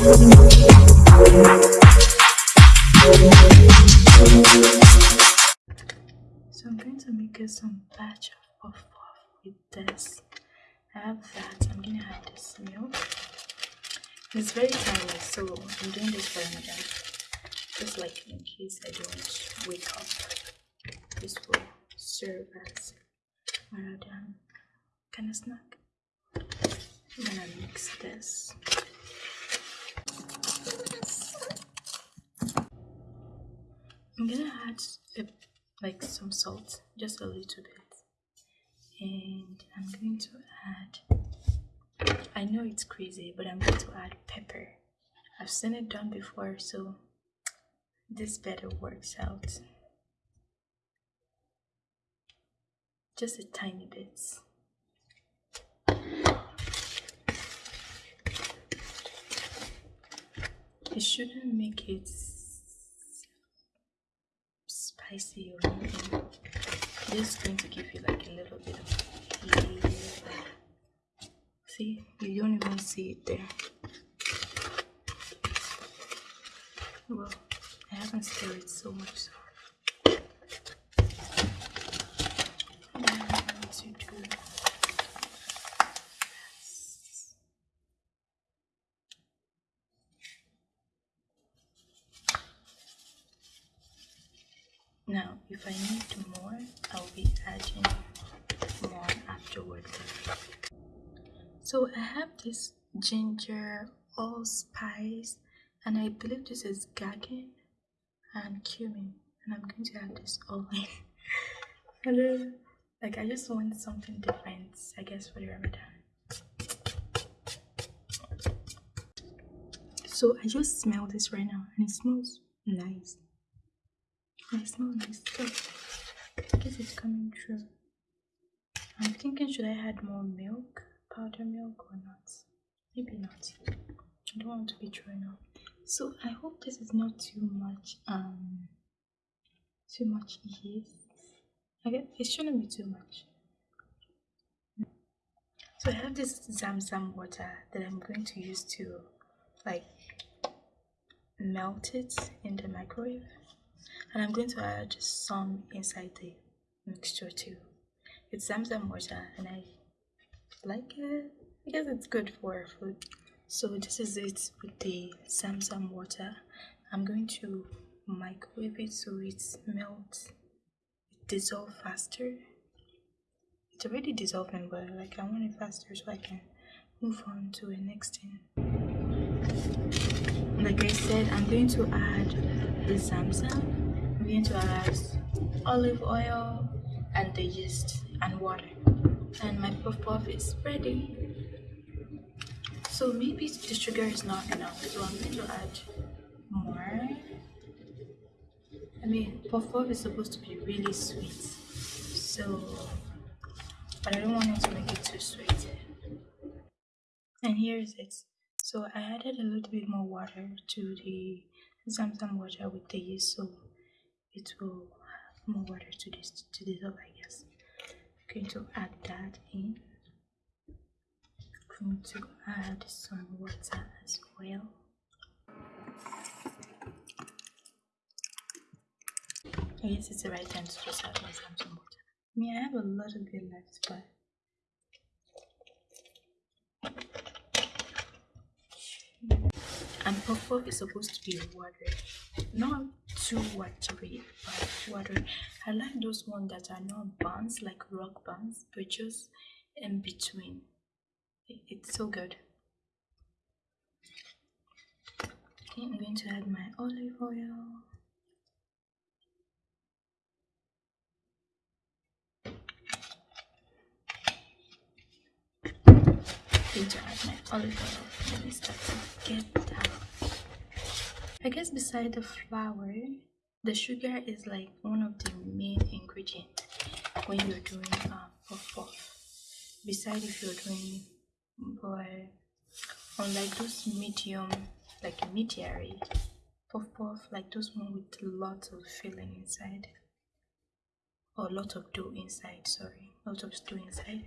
So I'm going to make us some batch of puff with this. I have that. I'm gonna add this milk. It's very tiny, so I'm doing this for Ramadan. Just like in case I don't wake up. This will serve as Ramadan kind of snack. I'm gonna mix this. I'm gonna add a, like some salt, just a little bit, and I'm going to add. I know it's crazy, but I'm going to add pepper. I've seen it done before, so this better works out. Just a tiny bit. It shouldn't make it spicy or anything. Just going to give you like a little bit of. See, you don't even see it there. Well, I haven't stirred it so much. So. To do this. Now, if I need more, I'll be adding more afterwards. So I have this ginger allspice, and I believe this is gagging and cumin, and I'm going to add this all in. Hello, like I just want something different, I guess, for the Ramadan. So I just smell this right now, and it smells nice. I smell nice too. I guess it's coming true. I'm thinking should I add more milk, powder milk or not? Maybe not. I don't want to be throwing up. So I hope this is not too much um too much yeast. I guess it shouldn't be too much. So I have this Zamzam water that I'm going to use to like melt it in the microwave and I'm going to add some inside the mixture too. It's Zamzam water and I like it. I guess it's good for food. So this is it with the Zamzam water. I'm going to microwave it so it melts, it dissolves faster. It's already dissolving, but like I want it faster so I can move on to the next thing. Like I said, I'm going to add the Zamzam. I'm going to add olive oil and the yeast and water. And my puff puff is ready. So maybe the sugar is not enough, so I'm going to add more. I mean, puff puff is supposed to be really sweet, so but I don't want it to make it too sweet. And here's it. So I added a little bit more water to the Zamzam water with the yeast, so it will have more water to this to dissolve, I guess. I'm going to add that in. I'm going to add some water as well. I guess it's the right time to just add Zamzam water. I mean, I have a little bit left, but and puff is supposed to be watery not too watery but watery i like those ones that are not buns like rock buns but just in between. It's so good. Okay i'm going to add my olive oil going get down i guess beside the flour the sugar is like one of the main ingredients when you're doing uh, puff puff. Beside if you're doing boy unlike those medium like mediary puff puff like those one with lots of filling inside or lot of dough inside sorry lot of dough inside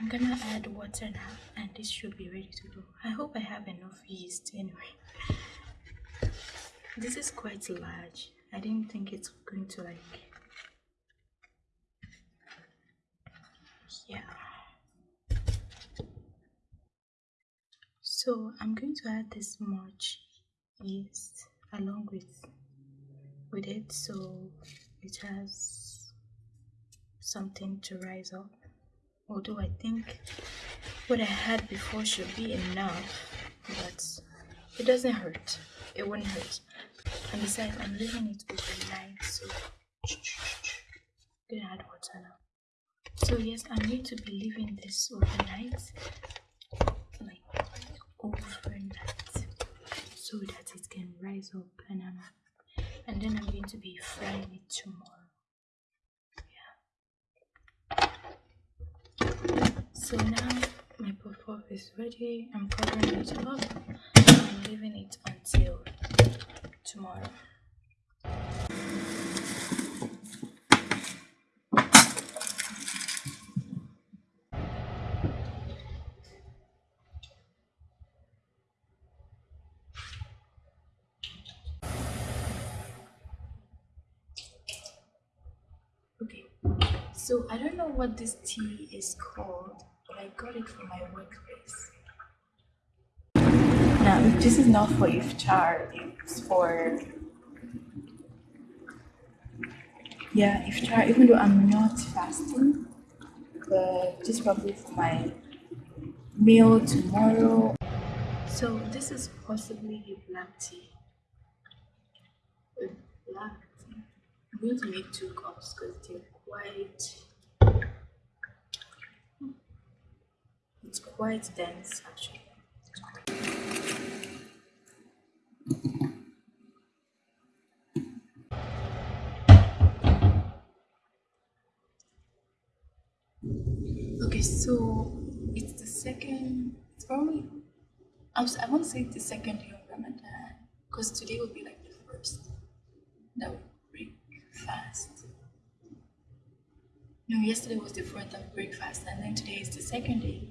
I'm gonna add water now and this should be ready to go. I hope I have enough yeast anyway. This is quite large. I didn't think it's going to like yeah. So I'm going to add this much yeast along with with it so it has something to rise up although I think what I had before should be enough? But it doesn't hurt. It won't hurt. And besides I'm leaving it overnight so gonna add water now. So yes I'm going to be leaving this overnight. Like overnight. So that it can rise up and um, and then I'm going to be frying it tomorrow yeah so now my puff puff is ready. I'm covering it up I'm leaving it until tomorrow. Okay, so I don't know what this tea is called, I got it from my workplace. Now, this is not for iftar, it's for yeah, iftar, even though I'm not fasting, but just probably for my meal tomorrow. So, this is possibly a black tea. A black tea. I'm going to make two cups because they're quite it's quite dense actually. Okay, so it's the second, it's probably, I, was, I won't say it's the second day of Ramadan because today will be like the first that we break fast. No, yesterday was the fourth of breakfast, and then today is the second day.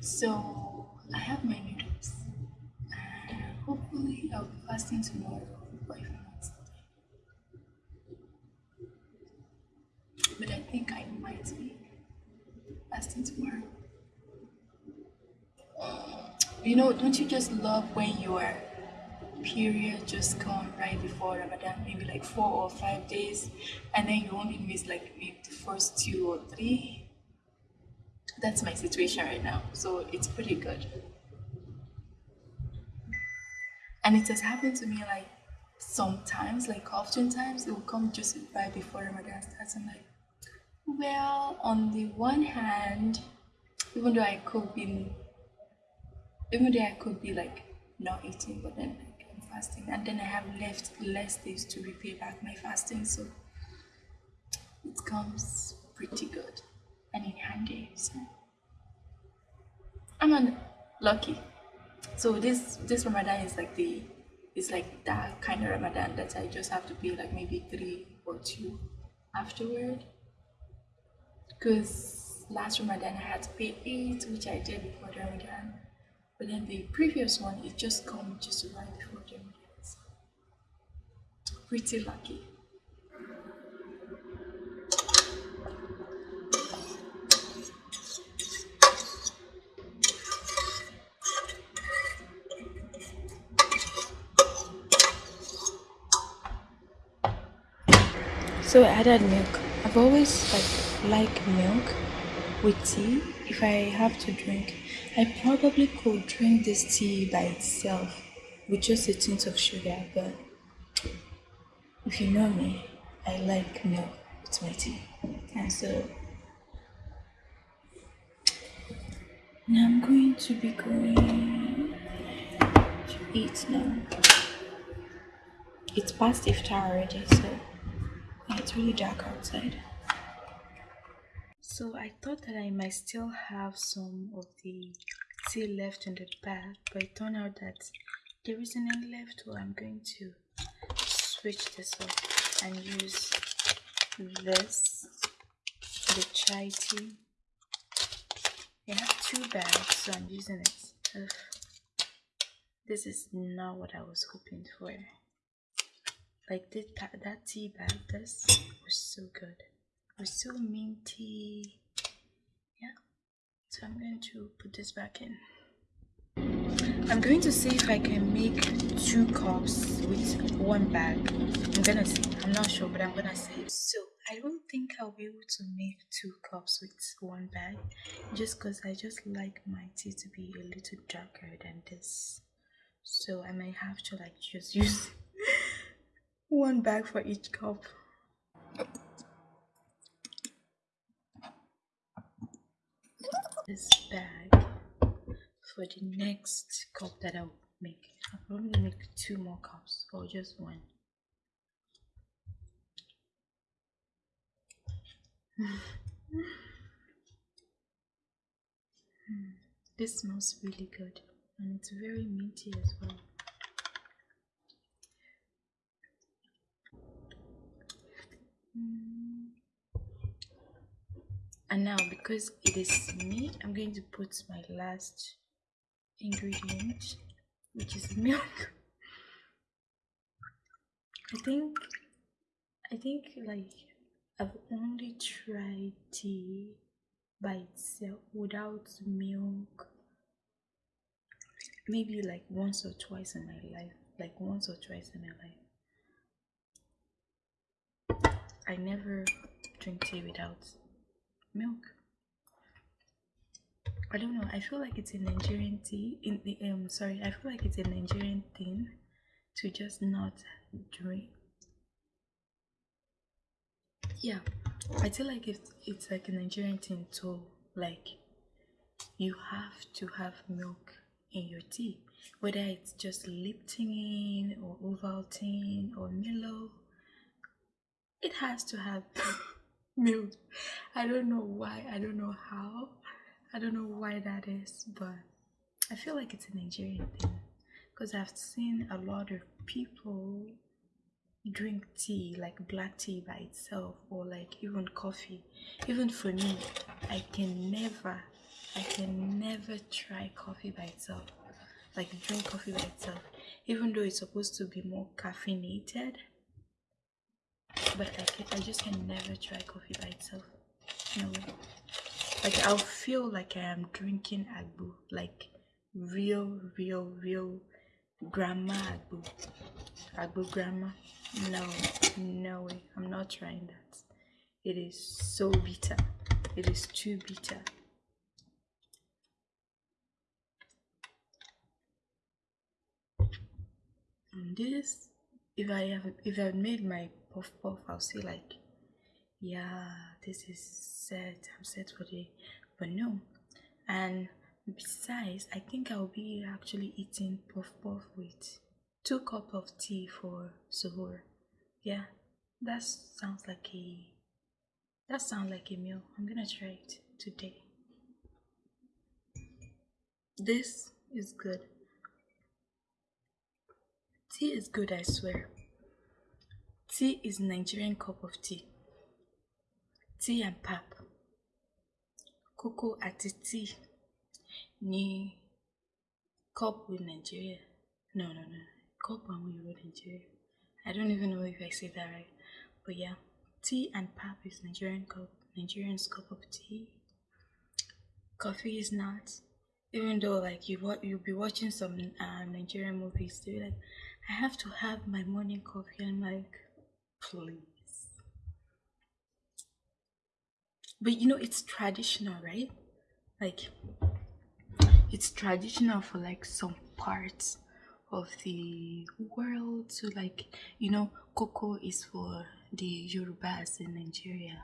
So I have my noodles, and hopefully I'll be fasting tomorrow, or if not. But I think I might be fasting tomorrow. You know, don't you just love when your period just come right before Ramadan, maybe like four or five days, and then you only miss like maybe the first two or three? That's my situation right now, so it's pretty good. And it has happened to me like sometimes, like oftentimes, it will come just right before Ramadan starts. I'm like, well, on the one hand, even though I could be, even though I could be like not eating, but then fasting, and then I have left less days to repay back my fasting, so it comes pretty good and in handy. So I'm un- lucky. So this this Ramadan is like the it's like that kind of Ramadan that I just have to pay like maybe three or two afterward because last Ramadan I had to pay eight, which I did before Ramadan. But then the previous one, it just come just right before pretty lucky. So I added milk. I've always like like milk with tea if I have to drink. I probably could drink this tea by itself with just a tint of sugar, but if you know me, I like milk with my tea. And so now I'm going to be going to eat now. It's past iftar already, so it's really dark outside. So I thought that I might still have some of the tea left in the bag, but it turned out that there isn't any left, so I'm going to switch this off and use this, the chai tea. I have two bags, so I'm using it. Ugh. This is not what I was hoping for. Like this, that tea bag, this was so good. It was so minty. Yeah. So I'm going to put this back in. I'm going to see if I can make two cups with one bag. I'm gonna see. I'm not sure, but I'm gonna see. So I don't think I'll be able to make two cups with one bag, just because I just like my tea to be a little darker than this. So I might have to like just use one bag for each cup. This bag for the next cup that I'll make. I'll probably make two more cups or just one. this smells really good and it's very minty as well. And now because it is me, I'm going to put my last ingredient, which is milk. I think, I think like I've only tried tea by itself without milk maybe like once or twice in my life like once or twice in my life I never drink tea without milk I don't know I feel like it's a Nigerian tea in the um sorry I feel like it's a Nigerian thing to just not drink yeah I feel like it's it's like a Nigerian thing too like you have to have milk in your tea, whether it's just Lipton or Ovaltine or Milo. It has to have milk. I don't know why, I don't know how, I don't know why that is, but I feel like it's a Nigerian thing because I've seen a lot of people drink tea like black tea by itself or like even coffee even for me i can never I can never try coffee by itself, like drink coffee by itself, even though it's supposed to be more caffeinated. But I, can, I just can never try coffee by itself. No way. Like I'll feel like I am drinking agbo, like real, real, real grandma agbo, agbo grandma. No, no way. I'm not trying that. It is so bitter. It is too bitter. and this if i have if I've made my puff puff i'll say like yeah this is set i'm set for the but no. And besides i think i'll be actually eating puff puff with two cup of tea for suhoor yeah that sounds like a that sounds like a meal. I'm gonna try it today. This is good. Tea is good, I swear. Tea is Nigerian cup of tea. Tea and pap. Cocoa àti tea ní cup with Nigeria. No, no, no. Cup and we with Nigeria. I don't even know if I say that right. But yeah, tea and pap is Nigerian cup. Nigerian's cup of tea. Coffee is not. Even though like you you'll be watching some uh, Nigerian movies, they're like, I have to have my morning coffee. I'm like, please. But you know, it's traditional, right? Like, it's traditional for like some parts of the world. So, like, you know, cocoa is for the Yorubas in Nigeria.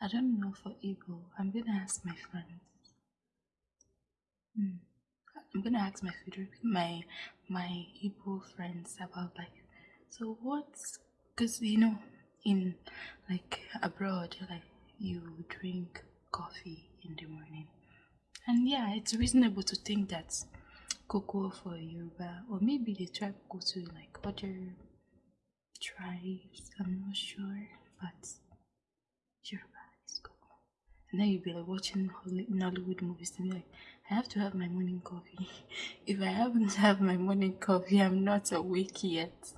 I don't know for Igbo. I'm gonna ask my friends. Hmm. I'm gonna ask my my my Igbo friends about like so what's because you know in like abroad you're like you drink coffee in the morning and yeah it's reasonable to think that cocoa for Yoruba or maybe the tribe go to like other tribes I'm not sure but Yoruba is cocoa And then you'll be like watching Nollywood movies and be like, I have to have my morning coffee. if I haven't had my morning coffee, I'm not awake yet.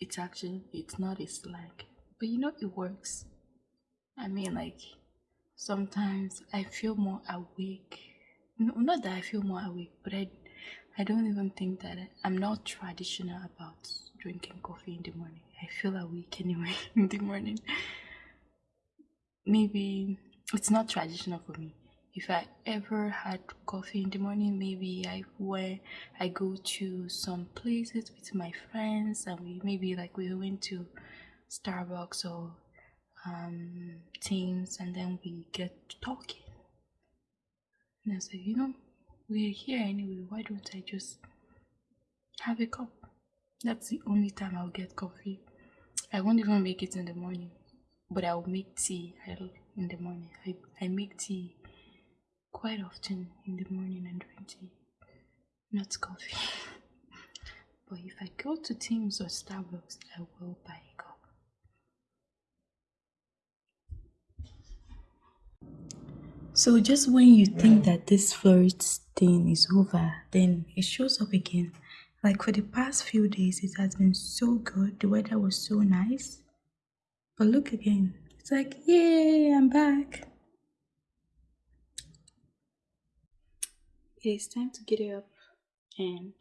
It's actually, it's not a slang. But you know, it works. I mean, like, sometimes I feel more awake. No, not that I feel more awake, but I, I don't even think that I'm not traditional about drinking coffee in the morning. I feel awake anyway in the morning. Maybe it's not traditional for me. If I ever had coffee in the morning, maybe I where I go to some places with my friends and we maybe like we went to Starbucks or um, Teams and then we get talking. And I said, you know, we're here anyway. Why don't I just have a cup? That's the only time I'll get coffee. I won't even make it in the morning, but I'll make tea in the morning. I, I make tea quite often in the morning and drink tea, not coffee. but if I go to Teams or Starbucks, I will buy a cup. So just when you think that this flirt thing is over, then it shows up again. Like for the past few days, it has been so good. The weather was so nice. But look again. It's like, yay, I'm back. It is time to get up and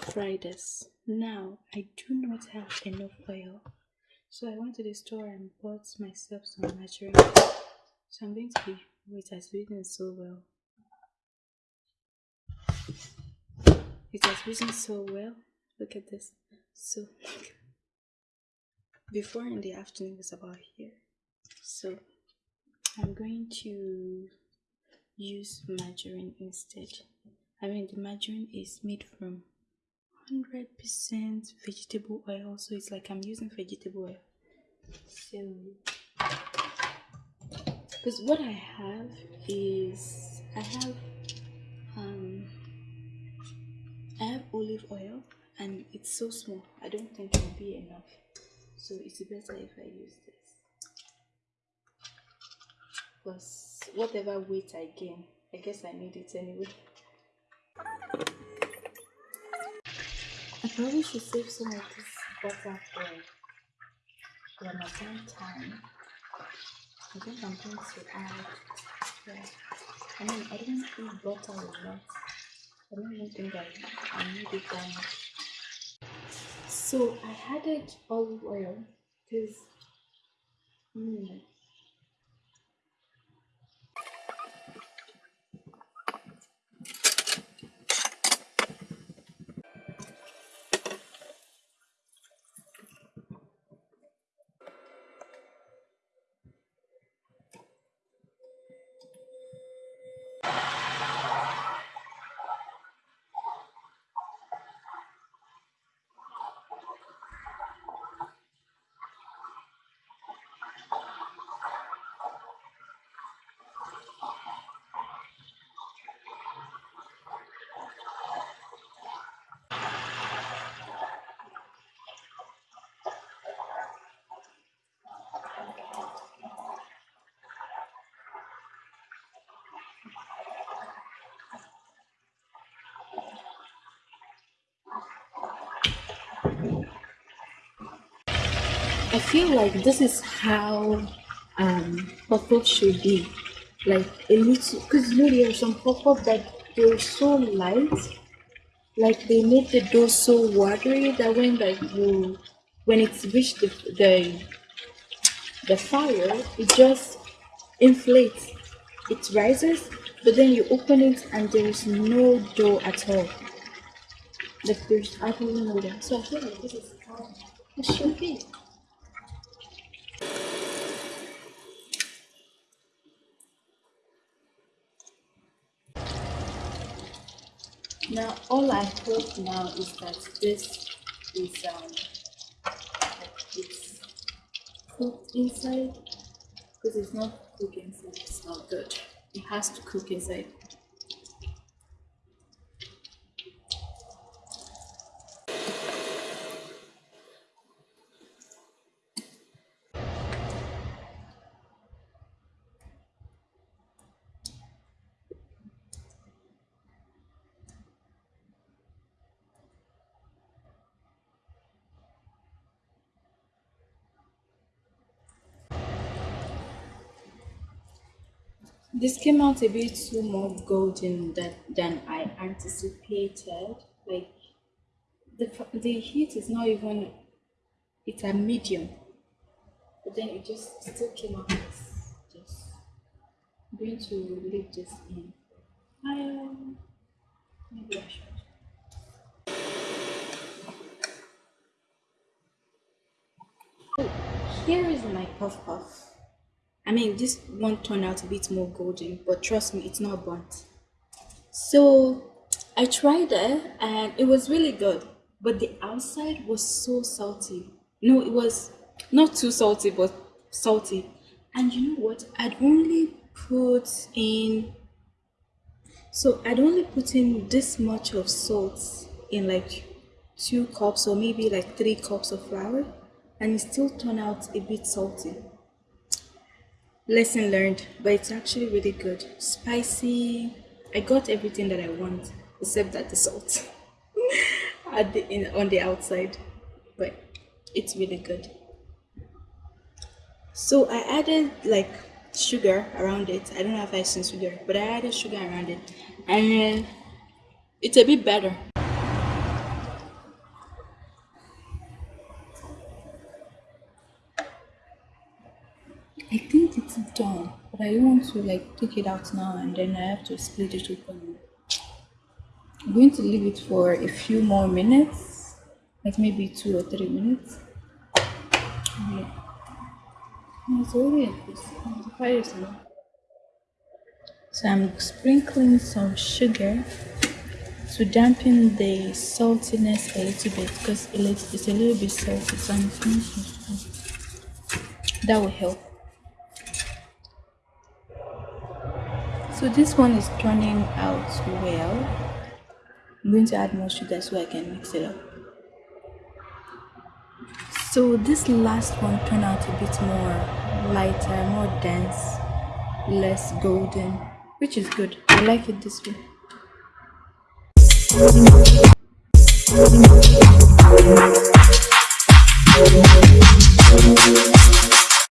fry this. Now, I do not have enough oil. So I went to the store and bought myself some margarine. So I'm going to be, wait, I sweetened so well. It has risen so well. Look at this. So before in the afternoon was about here. So I'm going to use margarine instead. I mean the margarine is made from 100% vegetable oil so it's like I'm using vegetable oil. So because what I have is I have um I have olive oil and it's so small. I don't think it will be enough. So it's better if I use this. Plus whatever weight I gain, I guess I need it anyway. I probably should save some of this butter for Ramadan time. I think I'm going to add, yeah. I mean, I don't eat butter a lot. I don't even think I, I need it that much. So I added olive oil because mm, I feel like this is how um pop-up should be. Like a little because you know there are some pop-up that they're so light. Like they make the dough so watery that when like you when it's reached the the, the fire, it just inflates. It rises, but then you open it and there is no dough at all. Like there's absolutely no dough. So I feel like this is how it should be. Now, all I hope now is that this is um, it's cooked inside because it's not cooked inside. It's not good. It has to cook inside. This came out a bit too more golden than, than I anticipated. Like the the heat is not even it's a medium, but then it just still came out as just I'm going to leave this in. Um, maybe I should. Here is my puff puff. I mean, this one turned out a bit more golden, but trust me, it's not burnt. So I tried it and it was really good, but the outside was so salty. No, it was not too salty, but salty. And you know what? I'd only put in, so I'd only put in this much of salt in like two cups or maybe like three cups of flour, and it still turned out a bit salty. Lesson learned, but it's actually really good. Spicy. I got everything that I want except that the salt at the in on the outside, but it's really good. So I added like sugar around it. I don't know if I seen sugar, but I added sugar around it, and it's a bit better. I think it's done, but I want to like take it out now and then I have to split it open. I'm going to leave it for a few more minutes, like maybe two or three minutes. Yeah. It's already it's So I'm sprinkling some sugar to dampen the saltiness a little bit because it's a little bit salty. So that will help. So this one is turning out well. I'm going to add more sugar so I can mix it up. So this last one turned out a bit more lighter, more dense, less golden, which is good. I like it this way.